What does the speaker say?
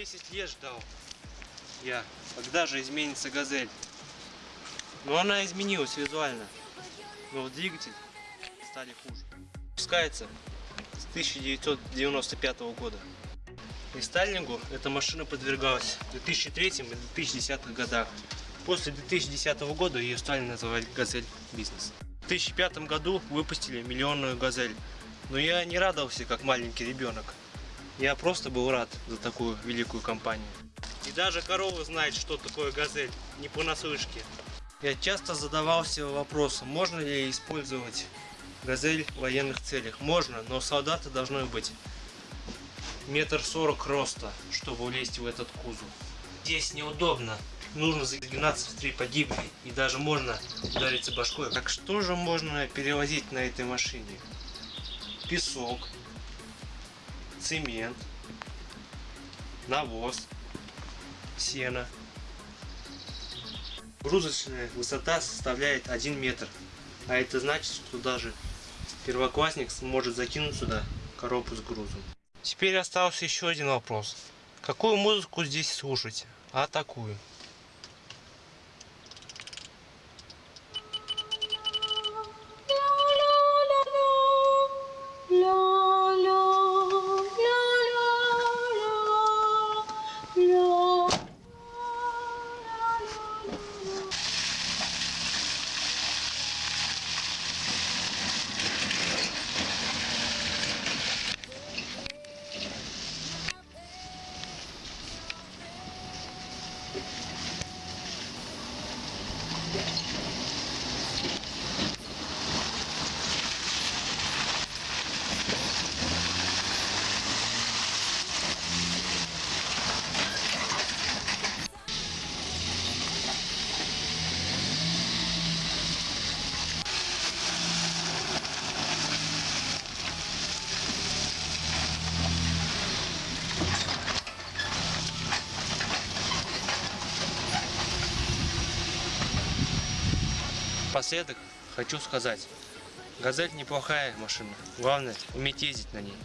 10 лет ждал я, когда же изменится газель. Но она изменилась визуально. Но двигатель стали хуже. Пускается с 1995 года. И Сталингу эта машина подвергалась в 2003 и 2010 годах. После 2010 года ее стали называть «Газель Бизнес». В 2005 году выпустили миллионную «Газель». Но я не радовался, как маленький ребенок. Я просто был рад за такую великую компанию. И даже корова знает, что такое «Газель», не понаслышке. Я часто задавался вопросом, можно ли использовать «Газель» в военных целях. Можно, но солдаты должны быть метр сорок роста, чтобы влезть в этот кузов. Здесь неудобно, нужно загинаться в три погибли и даже можно удариться башкой. Так что же можно перевозить на этой машине? Песок, цемент, навоз, сено. Грузочная высота составляет 1 метр, а это значит, что даже первоклассник сможет закинуть сюда коробку с грузом. Теперь остался еще один вопрос. Какую музыку здесь слушать? А такую. Напоследок хочу сказать, Газель неплохая машина, главное уметь ездить на ней.